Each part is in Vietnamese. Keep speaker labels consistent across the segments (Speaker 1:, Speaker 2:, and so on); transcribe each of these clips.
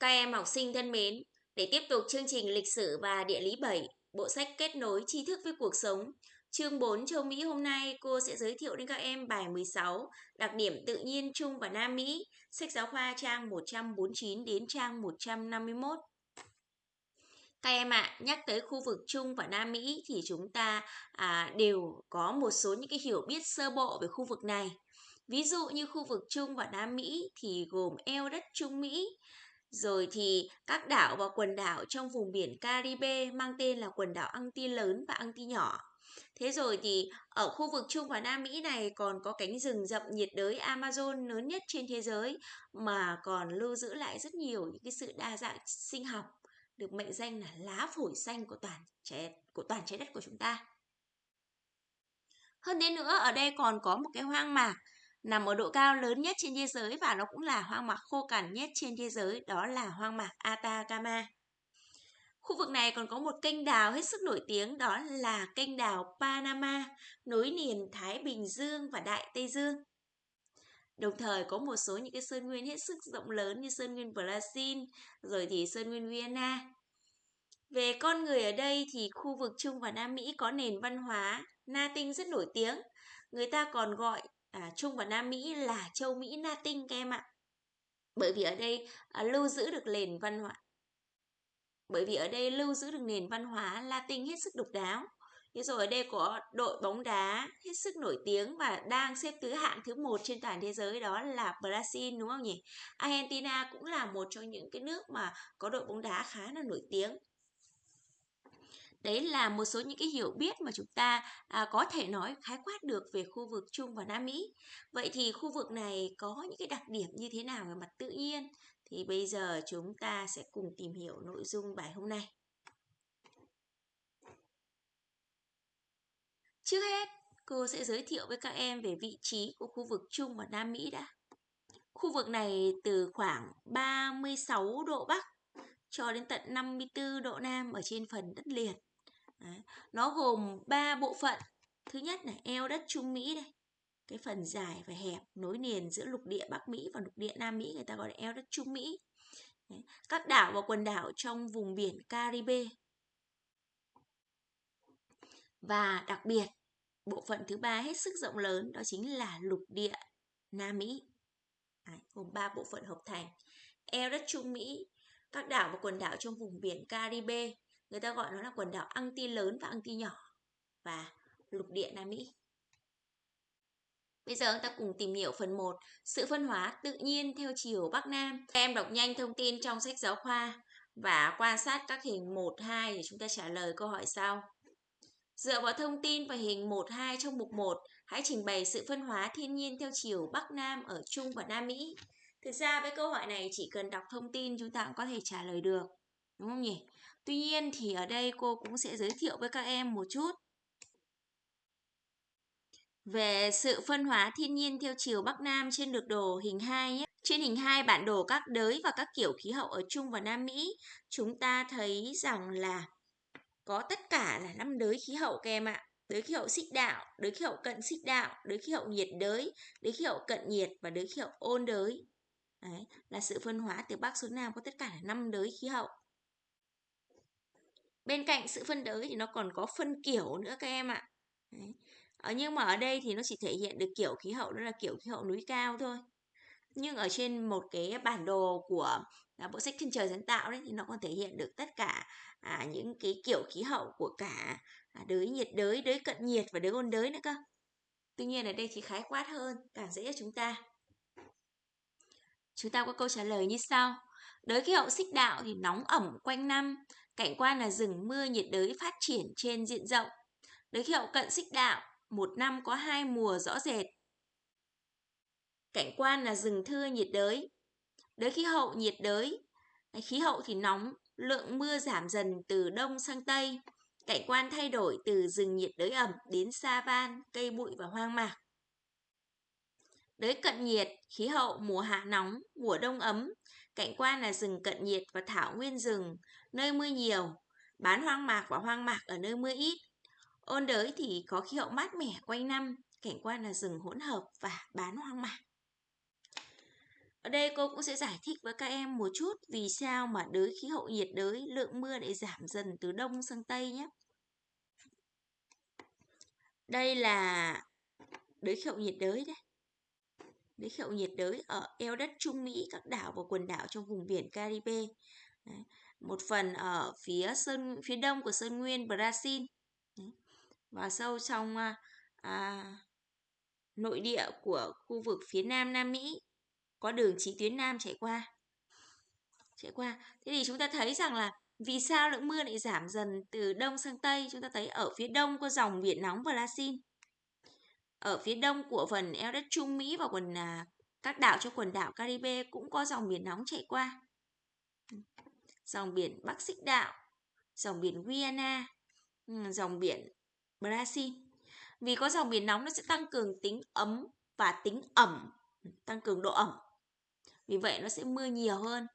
Speaker 1: Các em học sinh thân mến, để tiếp tục chương trình lịch sử và địa lý 7, bộ sách kết nối tri thức với cuộc sống, chương 4 châu Mỹ hôm nay cô sẽ giới thiệu đến các em bài 16, đặc điểm tự nhiên Trung và Nam Mỹ, sách giáo khoa trang 149 đến trang 151. Các em ạ, à, nhắc tới khu vực Trung và Nam Mỹ thì chúng ta à, đều có một số những cái hiểu biết sơ bộ về khu vực này. Ví dụ như khu vực Trung và Nam Mỹ thì gồm eo đất Trung Mỹ, rồi thì các đảo và quần đảo trong vùng biển Caribe mang tên là quần đảo Anti lớn và Anti nhỏ. Thế rồi thì ở khu vực Trung và Nam Mỹ này còn có cánh rừng rậm nhiệt đới Amazon lớn nhất trên thế giới, mà còn lưu giữ lại rất nhiều những cái sự đa dạng sinh học, được mệnh danh là lá phổi xanh của toàn trái của toàn trái đất của chúng ta. Hơn thế nữa, ở đây còn có một cái hoang mạc nằm ở độ cao lớn nhất trên thế giới và nó cũng là hoang mạc khô cằn nhất trên thế giới, đó là hoang mạc Atacama. Khu vực này còn có một kênh đào hết sức nổi tiếng đó là kênh đào Panama, nối liền Thái Bình Dương và Đại Tây Dương. Đồng thời có một số những cái sơn nguyên hết sức rộng lớn như sơn nguyên Brazil, rồi thì sơn nguyên Vienna. Về con người ở đây thì khu vực Trung và Nam Mỹ có nền văn hóa Na Tinh rất nổi tiếng. Người ta còn gọi à, Trung và Nam Mỹ là châu Mỹ Latin Tinh các em ạ. Bởi vì ở đây à, lưu giữ được nền văn hóa bởi vì ở đây lưu giữ được nền văn hóa Latin hết sức độc đáo. Thế rồi ở đây có đội bóng đá hết sức nổi tiếng và đang xếp thứ hạng thứ một trên toàn thế giới đó là Brazil đúng không nhỉ? Argentina cũng là một trong những cái nước mà có đội bóng đá khá là nổi tiếng. Đấy là một số những cái hiểu biết mà chúng ta à, có thể nói khái quát được về khu vực Trung và Nam Mỹ. Vậy thì khu vực này có những cái đặc điểm như thế nào về mặt tự nhiên? Thì bây giờ chúng ta sẽ cùng tìm hiểu nội dung bài hôm nay. Trước hết, cô sẽ giới thiệu với các em về vị trí của khu vực Trung và Nam Mỹ đã. Khu vực này từ khoảng 36 độ Bắc cho đến tận 54 độ Nam ở trên phần đất liền. Đấy. Nó gồm 3 bộ phận. Thứ nhất là eo đất Trung Mỹ đây. Cái phần dài và hẹp nối liền giữa lục địa Bắc Mỹ và lục địa Nam Mỹ người ta gọi là eo đất Trung Mỹ. Đấy. Các đảo và quần đảo trong vùng biển Caribe. Và đặc biệt, bộ phận thứ ba hết sức rộng lớn đó chính là lục địa Nam Mỹ. Đấy, gồm 3 bộ phận hợp thành. Eo đất Trung Mỹ, các đảo và quần đảo trong vùng biển Caribe, người ta gọi nó là quần đảo Anti lớn và Anti nhỏ và lục địa Nam Mỹ. Bây giờ chúng ta cùng tìm hiểu phần 1, sự phân hóa tự nhiên theo chiều Bắc Nam. Các em đọc nhanh thông tin trong sách giáo khoa và quan sát các hình 1, 2 để chúng ta trả lời câu hỏi sau. Dựa vào thông tin và hình 1, 2 trong mục 1, hãy trình bày sự phân hóa thiên nhiên theo chiều Bắc Nam ở Trung và Nam Mỹ. Thực ra với câu hỏi này chỉ cần đọc thông tin chúng ta cũng có thể trả lời được. Đúng không nhỉ? Tuy nhiên thì ở đây cô cũng sẽ giới thiệu với các em một chút về sự phân hóa thiên nhiên theo chiều Bắc Nam trên lược đồ hình 2 nhé. Trên hình 2 bản đồ các đới và các kiểu khí hậu ở Trung và Nam Mỹ, chúng ta thấy rằng là có tất cả là năm đới khí hậu các em ạ. Đới khí hậu xích đạo, đới khí hậu cận xích đạo, đới khí hậu nhiệt đới, đới khí hậu cận nhiệt và đới khí hậu ôn đới. Đấy, là sự phân hóa từ Bắc xuống Nam có tất cả là năm đới khí hậu. Bên cạnh sự phân đới thì nó còn có phân kiểu nữa các em ạ. Đấy. Ờ, nhưng mà ở đây thì nó chỉ thể hiện được kiểu khí hậu đó là kiểu khí hậu núi cao thôi. Nhưng ở trên một cái bản đồ của à, bộ sách Thiên trời sáng tạo đấy thì nó còn thể hiện được tất cả à, những cái kiểu khí hậu của cả à, đới nhiệt đới, đới cận nhiệt và đới ôn đới nữa cơ. Tuy nhiên ở đây thì khái quát hơn, càng dễ cho chúng ta. Chúng ta có câu trả lời như sau. Đới khí hậu xích đạo thì nóng ẩm quanh năm, cảnh quan là rừng mưa nhiệt đới phát triển trên diện rộng. Đới khí hậu cận xích đạo một năm có hai mùa rõ rệt. Cảnh quan là rừng thưa nhiệt đới. Đới khí hậu nhiệt đới, khí hậu thì nóng, lượng mưa giảm dần từ đông sang tây. Cảnh quan thay đổi từ rừng nhiệt đới ẩm đến sa van, cây bụi và hoang mạc. Đới cận nhiệt, khí hậu mùa hạ nóng, mùa đông ấm. Cảnh quan là rừng cận nhiệt và thảo nguyên rừng, nơi mưa nhiều. Bán hoang mạc và hoang mạc ở nơi mưa ít. Ôn đới thì có khí hậu mát mẻ quanh năm, cảnh quan là rừng hỗn hợp và bán hoang mạc. Ở đây cô cũng sẽ giải thích với các em một chút vì sao mà đới khí hậu nhiệt đới lượng mưa lại giảm dần từ đông sang tây nhé. Đây là đới khí hậu nhiệt đới đấy với khí hậu nhiệt đới ở eo đất Trung Mỹ, các đảo và quần đảo trong vùng biển Caribe. Đấy. Một phần ở phía sơn phía đông của sơn nguyên Brazil. Đấy. Và sâu trong à, à, nội địa của khu vực phía nam Nam Mỹ có đường chỉ tuyến nam chạy qua chạy qua thế thì chúng ta thấy rằng là vì sao lượng mưa lại giảm dần từ đông sang tây chúng ta thấy ở phía đông có dòng biển nóng Brazil ở phía đông của phần eo đất Trung Mỹ và quần à, các đảo cho quần đảo Caribe cũng có dòng biển nóng chạy qua. Dòng biển Bắc Xích Đạo dòng biển Guyana ừ, dòng biển Brazil. Vì có dòng biển nóng nó sẽ tăng cường tính ấm và tính ẩm tăng cường độ ẩm. Vì vậy nó sẽ mưa nhiều hơn.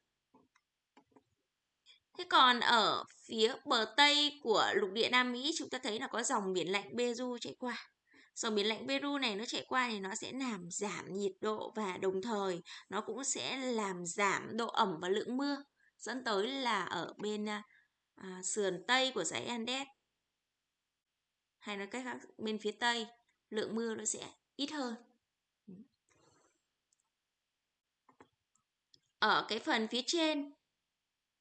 Speaker 1: Thế còn ở phía bờ tây của lục địa Nam Mỹ chúng ta thấy là có dòng biển lạnh beju chạy qua dòng biển lạnh Peru này nó chạy qua thì nó sẽ làm giảm nhiệt độ và đồng thời nó cũng sẽ làm giảm độ ẩm và lượng mưa dẫn tới là ở bên à, à, sườn tây của dãy Andes. Hay nói cách khác bên phía tây lượng mưa nó sẽ ít hơn. Ở cái phần phía trên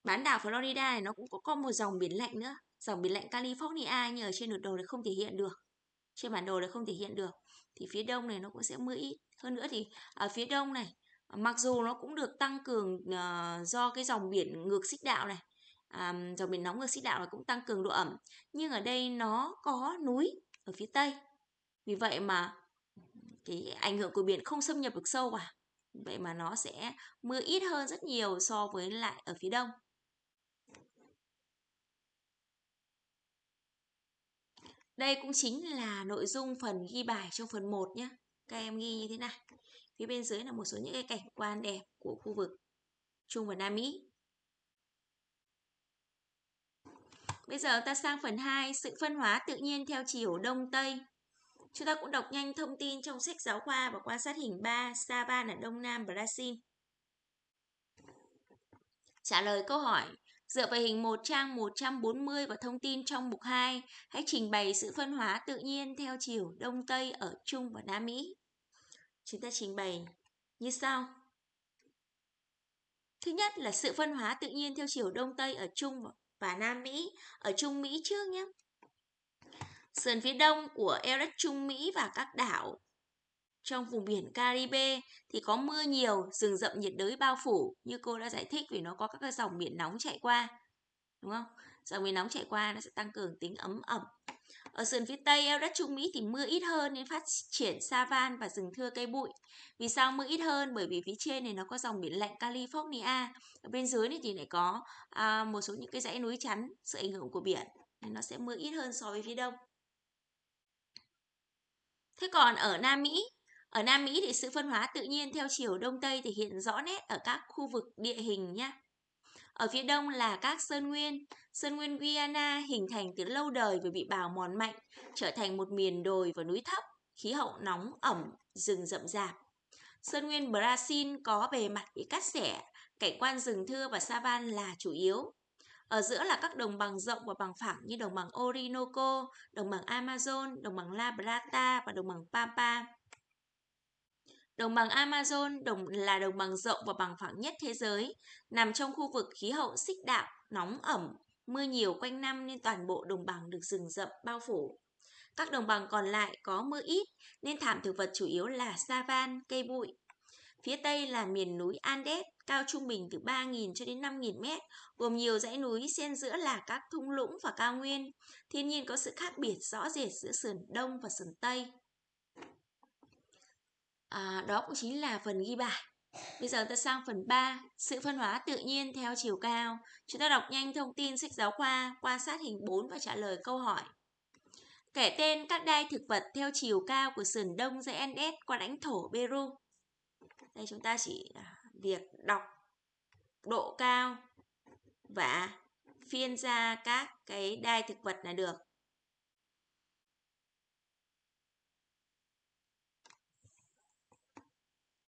Speaker 1: bán đảo Florida này nó cũng có, có một dòng biển lạnh nữa. Dòng biển lạnh California nhưng ở trên bản đồ này không thể hiện được trên bản đồ này không thể hiện được thì phía đông này nó cũng sẽ mưa ít. Hơn nữa thì ở phía đông này mặc dù nó cũng được tăng cường uh, do cái dòng biển ngược xích đạo này um, dòng biển nóng ngược xích đạo này cũng tăng cường độ ẩm. Nhưng ở đây nó có núi ở phía tây. Vì vậy mà cái ảnh hưởng của biển không xâm nhập được sâu vào. Vậy mà nó sẽ mưa ít hơn rất nhiều so với lại ở phía đông. Đây cũng chính là nội dung phần ghi bài trong phần 1 nhé các em ghi như thế này phía bên dưới là một số những cái cảnh quan đẹp của khu vực Trung và Nam Mỹ Bây giờ ta sang phần 2, sự phân hóa tự nhiên theo chiều Đông Tây. Chúng ta cũng đọc nhanh thông tin trong sách giáo khoa và quan sát hình 3, Savan ở Đông Nam Brazil. Trả lời câu hỏi, dựa vào hình 1 trang 140 và thông tin trong mục 2, hãy trình bày sự phân hóa tự nhiên theo chiều Đông Tây ở Trung và Nam Mỹ. Chúng ta trình bày như sau. Thứ nhất là sự phân hóa tự nhiên theo chiều Đông Tây ở Trung và Nam Mỹ, ở Trung Mỹ trước nhé. Sườn phía đông của eo Trung Mỹ và các đảo trong vùng biển Caribe thì có mưa nhiều, rừng rậm nhiệt đới bao phủ như cô đã giải thích vì nó có các dòng biển nóng chạy qua. Đúng không? Dòng biển nóng chạy qua nó sẽ tăng cường tính ấm ẩm. Ở sườn phía tây eo đất Trung Mỹ thì mưa ít hơn nên phát triển savan và rừng thưa cây bụi. Vì sao mưa ít hơn? Bởi vì phía trên này nó có dòng biển lạnh California. Ở bên dưới này thì lại có à, một số những cái dãy núi chắn sự ảnh hưởng của biển nên nó sẽ mưa ít hơn so với phía đông. Thế còn ở Nam Mỹ, ở Nam Mỹ thì sự phân hóa tự nhiên theo chiều đông tây thể hiện rõ nét ở các khu vực địa hình nhé. Ở phía đông là các sơn nguyên. Sơn nguyên Guyana hình thành từ lâu đời và bị bào mòn mạnh, trở thành một miền đồi và núi thấp, khí hậu nóng, ẩm, rừng rậm rạp. Sơn nguyên Brazil có bề mặt bị cắt xẻ, cảnh quan rừng thưa và savan là chủ yếu. Ở giữa là các đồng bằng rộng và bằng phẳng như đồng bằng Orinoco, đồng bằng Amazon, đồng bằng La Plata và đồng bằng Pampa. Đồng bằng Amazon đồng là đồng bằng rộng và bằng phẳng nhất thế giới, nằm trong khu vực khí hậu xích đạo, nóng ẩm, mưa nhiều quanh năm nên toàn bộ đồng bằng được rừng rậm bao phủ. Các đồng bằng còn lại có mưa ít nên thảm thực vật chủ yếu là savan, cây bụi. Phía tây là miền núi Andes, cao trung bình từ 3.000 cho đến 5.000 mét, gồm nhiều dãy núi xen giữa là các thung lũng và cao nguyên. Thiên nhiên có sự khác biệt rõ rệt giữa sườn đông và sườn tây. À, đó cũng chính là phần ghi bài. Bây giờ ta sang phần 3, sự phân hóa tự nhiên theo chiều cao. Chúng ta đọc nhanh thông tin sách giáo khoa, quan sát hình 4 và trả lời câu hỏi. Kể tên các đai thực vật theo chiều cao của sườn đông dãy Andes qua lãnh thổ Peru. Đây chúng ta chỉ à, việc đọc độ cao và phiên ra các cái đai thực vật là được.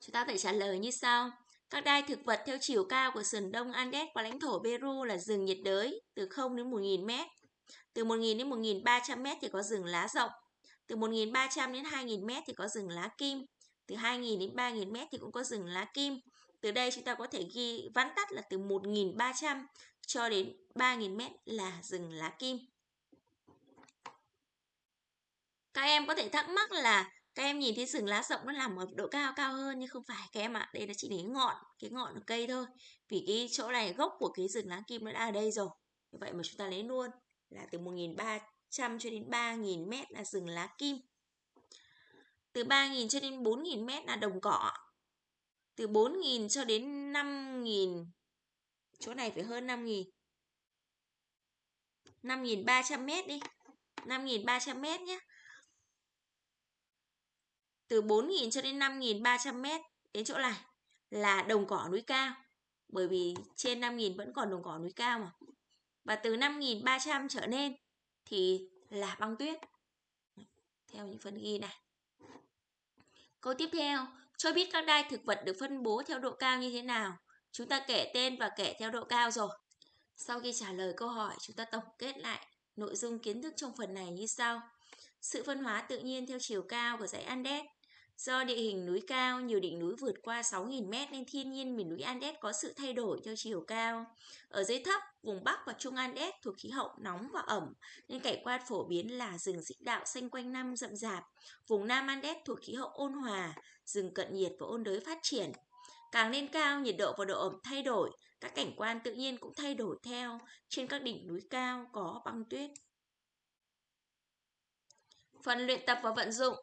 Speaker 1: Chúng ta phải trả lời như sau. Các đai thực vật theo chiều cao của sườn đông Andes và lãnh thổ Peru là rừng nhiệt đới từ 0 đến 1.000 mét. Từ 1.000 đến 1.300 mét thì có rừng lá rộng. Từ 1.300 đến 2.000 mét thì có rừng lá kim. Từ 2.000 đến 3.000 mét thì cũng có rừng lá kim. Từ đây chúng ta có thể ghi vắn tắt là từ 1.300 cho đến 3.000 mét là rừng lá kim. Các em có thể thắc mắc là các em nhìn thấy rừng lá rộng nó nằm ở độ cao cao hơn nhưng không phải các em ạ. à. Đây là chỉ đến ngọn, cái ngọn của cây thôi. Vì cái chỗ này gốc của cái rừng lá kim nó đã ở đây rồi. Như vậy mà chúng ta lấy luôn là từ 1.300 cho đến 3.000 mét là rừng lá kim. Từ 3.000 cho đến 4.000 mét là đồng cỏ. Từ 4.000 cho đến 5.000 chỗ này phải hơn 5.000 5.300 mét đi 5.300 mét nhé từ 4.000 cho đến 5.300 mét đến chỗ này là đồng cỏ núi cao, bởi vì trên 5.000 vẫn còn đồng cỏ núi cao mà. Và từ 5.300 trở lên thì là băng tuyết. Theo những phần ghi này. Câu tiếp theo, cho biết các đai thực vật được phân bố theo độ cao như thế nào. Chúng ta kể tên và kể theo độ cao rồi. Sau khi trả lời câu hỏi, chúng ta tổng kết lại nội dung kiến thức trong phần này như sau. Sự phân hóa tự nhiên theo chiều cao của dãy Andes. Do địa hình núi cao, nhiều đỉnh núi vượt qua 6.000 m nên thiên nhiên miền núi Andes có sự thay đổi theo chiều cao. Ở dưới thấp, vùng Bắc và Trung Andes thuộc khí hậu nóng và ẩm nên cảnh quan phổ biến là rừng xích đạo xanh quanh năm rậm rạp. Vùng Nam Andes thuộc khí hậu ôn hòa, rừng cận nhiệt và ôn đới phát triển. Càng lên cao, nhiệt độ và độ ẩm thay đổi, các cảnh quan tự nhiên cũng thay đổi theo. Trên các đỉnh núi cao có băng tuyết. Phần luyện tập và vận dụng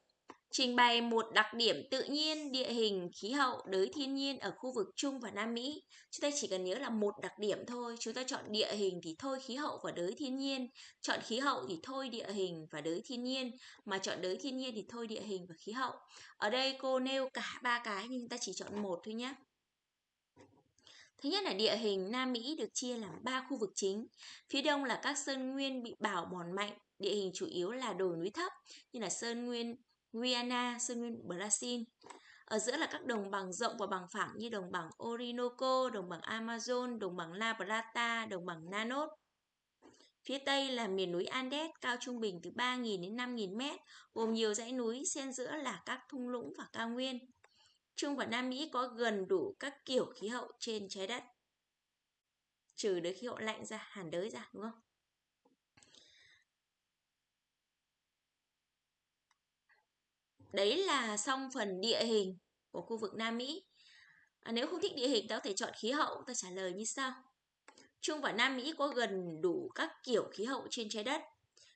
Speaker 1: Trình bày một đặc điểm tự nhiên, địa hình, khí hậu, đới thiên nhiên ở khu vực Trung và Nam Mỹ. Chúng ta chỉ cần nhớ là một đặc điểm thôi. Chúng ta chọn địa hình thì thôi khí hậu và đới thiên nhiên. Chọn khí hậu thì thôi địa hình và đới thiên nhiên. Mà chọn đới thiên nhiên thì thôi địa hình và khí hậu. Ở đây cô nêu cả ba cái nhưng ta chỉ chọn một thôi nhé. Thứ nhất là địa hình Nam Mỹ được chia làm 3 khu vực chính. Phía đông là các sơn nguyên bị bảo mòn mạnh, địa hình chủ yếu là đồi núi thấp như là sơn nguyên Guyana, Sơn Nguyên Brazil. Ở giữa là các đồng bằng rộng và bằng phẳng như đồng bằng Orinoco, đồng bằng Amazon, đồng bằng La Plata, đồng bằng Nanos. Phía Tây là miền núi Andes cao trung bình từ 3.000 đến 5.000 mét, gồm nhiều dãy núi, xen giữa là các thung lũng và cao nguyên. Trung và Nam Mỹ có gần đủ các kiểu khí hậu trên trái đất. Trừ đới khí hậu lạnh ra, hàn đới ra, đúng không? Đấy là xong phần địa hình của khu vực Nam Mỹ. À, nếu không thích địa hình, ta có thể chọn khí hậu. Ta trả lời như sau. Trung và Nam Mỹ có gần đủ các kiểu khí hậu trên trái đất.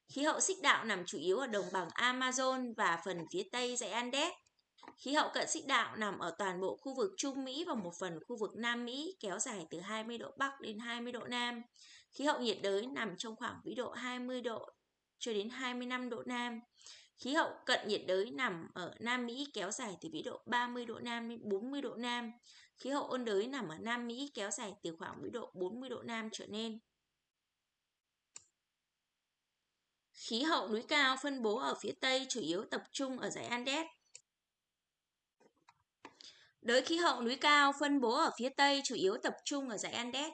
Speaker 1: Khí hậu xích đạo nằm chủ yếu ở đồng bằng Amazon và phần phía tây dãy Andes. Khí hậu cận xích đạo nằm ở toàn bộ khu vực Trung Mỹ và một phần khu vực Nam Mỹ kéo dài từ 20 độ Bắc đến 20 độ Nam. Khí hậu nhiệt đới nằm trong khoảng vĩ độ 20 độ cho đến 25 độ Nam. Khí hậu cận nhiệt đới nằm ở Nam Mỹ kéo dài từ vĩ độ 30 độ Nam đến 40 độ Nam. Khí hậu ôn đới nằm ở Nam Mỹ kéo dài từ khoảng vĩ độ 40 độ Nam trở nên Khí hậu núi cao phân bố ở phía Tây chủ yếu tập trung ở dãy Andes. Đới khí hậu núi cao phân bố ở phía Tây chủ yếu tập trung ở dãy Andes.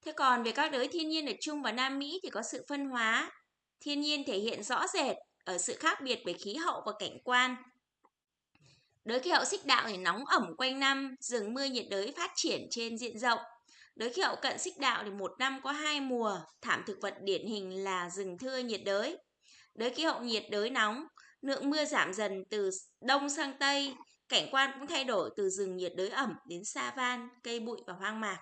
Speaker 1: Thế còn về các đới thiên nhiên ở Trung và Nam Mỹ thì có sự phân hóa Thiên nhiên thể hiện rõ rệt ở sự khác biệt về khí hậu và cảnh quan. Đới khí hậu xích đạo thì nóng ẩm quanh năm, rừng mưa nhiệt đới phát triển trên diện rộng. Đới khí hậu cận xích đạo thì một năm có hai mùa, thảm thực vật điển hình là rừng thưa nhiệt đới. Đới khí hậu nhiệt đới nóng, lượng mưa giảm dần từ đông sang tây, cảnh quan cũng thay đổi từ rừng nhiệt đới ẩm đến sa van, cây bụi và hoang mạc.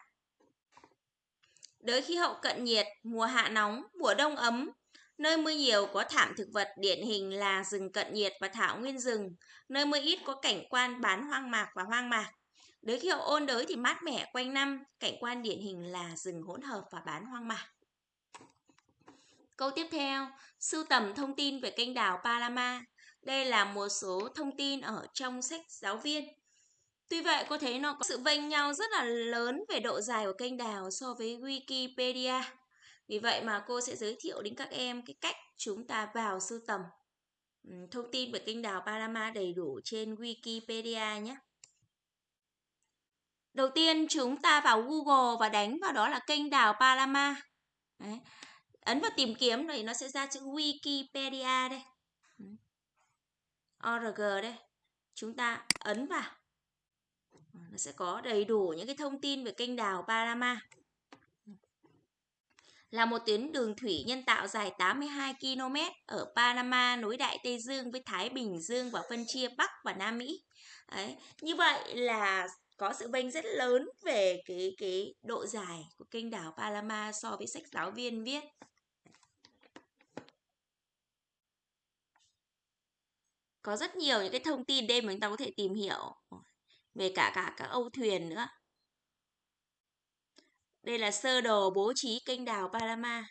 Speaker 1: Đới khí hậu cận nhiệt, mùa hạ nóng, mùa đông ấm, Nơi mưa nhiều có thảm thực vật điển hình là rừng cận nhiệt và thảo nguyên rừng. Nơi mưa ít có cảnh quan bán hoang mạc và hoang mạc. Đới khí hậu ôn đới thì mát mẻ quanh năm, cảnh quan điển hình là rừng hỗn hợp và bán hoang mạc. Câu tiếp theo, sưu tầm thông tin về kênh đảo Palama. Đây là một số thông tin ở trong sách giáo viên. Tuy vậy, cô thấy nó có sự vênh nhau rất là lớn về độ dài của kênh đảo so với Wikipedia. Vì vậy mà cô sẽ giới thiệu đến các em cái cách chúng ta vào sưu tầm thông tin về kênh đào Panama đầy đủ trên Wikipedia nhé. Đầu tiên, chúng ta vào Google và đánh vào đó là kênh đào Palama. Đấy. Ấn vào tìm kiếm này nó sẽ ra chữ Wikipedia đây. ORG đây. Chúng ta ấn vào. Nó sẽ có đầy đủ những cái thông tin về kênh đào Palama. Là một tuyến đường thủy nhân tạo dài 82 km ở Panama, nối Đại Tây Dương với Thái Bình Dương và phân chia Bắc và Nam Mỹ. Đấy. Như vậy là có sự bênh rất lớn về cái cái độ dài của kênh đảo Panama so với sách giáo viên viết. Có rất nhiều những cái thông tin đây mà chúng ta có thể tìm hiểu, về cả cả các âu thuyền nữa. Đây là sơ đồ bố trí kênh đào Panama.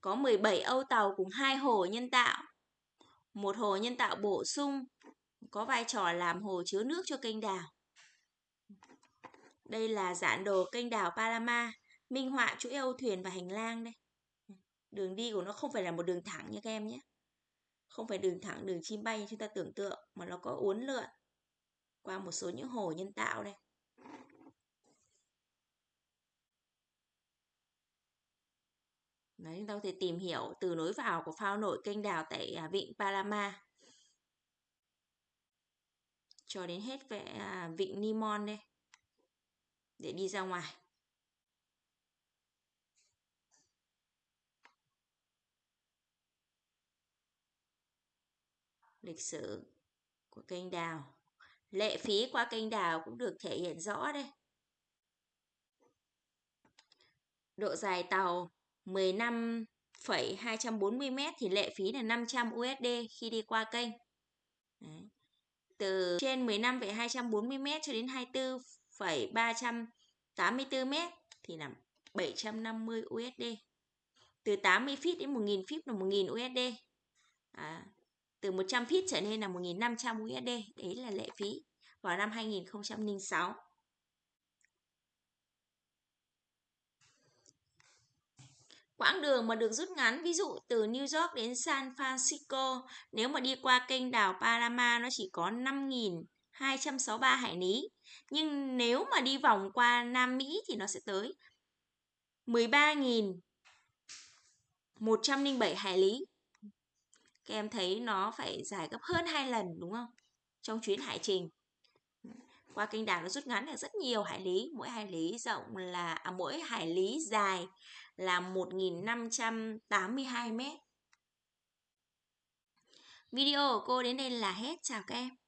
Speaker 1: Có 17 âu tàu cùng hai hồ nhân tạo. Một hồ nhân tạo bổ sung có vai trò làm hồ chứa nước cho kênh đào Đây là giản đồ kênh đào Panama, minh họa chuỗi âu thuyền và hành lang đây. Đường đi của nó không phải là một đường thẳng nha các em nhé. Không phải đường thẳng, đường chim bay như chúng ta tưởng tượng, mà nó có uốn lượn qua một số những hồ nhân tạo đây. Đấy, chúng ta có thể tìm hiểu từ nối vào của phao nổi kênh đào tại à, vịnh Palama cho đến hết về à, vịnh Nimon đây để đi ra ngoài. Lịch sử của kênh đào. Lệ phí qua kênh đào cũng được thể hiện rõ đây. Độ dài tàu 15,240m thì lệ phí là 500 USD khi đi qua kênh. Đấy từ trên 15,240m cho đến 24,384m thì là 750 USD. Từ 80 feet đến 1000 feet là 1000 USD. À, từ 100 feet trở lên là 1500 USD. Đấy là lệ phí vào năm 2006. Quãng đường mà được rút ngắn, ví dụ từ New York đến San Francisco, nếu mà đi qua kênh đảo Panama nó chỉ có 5.263 hải lý. Nhưng nếu mà đi vòng qua Nam Mỹ thì nó sẽ tới 13.107 hải lý. Các em thấy nó phải dài gấp hơn hai lần đúng không? Trong chuyến hải trình. Qua kênh đảo nó rút ngắn được rất nhiều hải lý, mỗi hải lý rộng là à, mỗi hải lý dài là 1.582 mét. Video của cô đến đây là hết. Chào các em.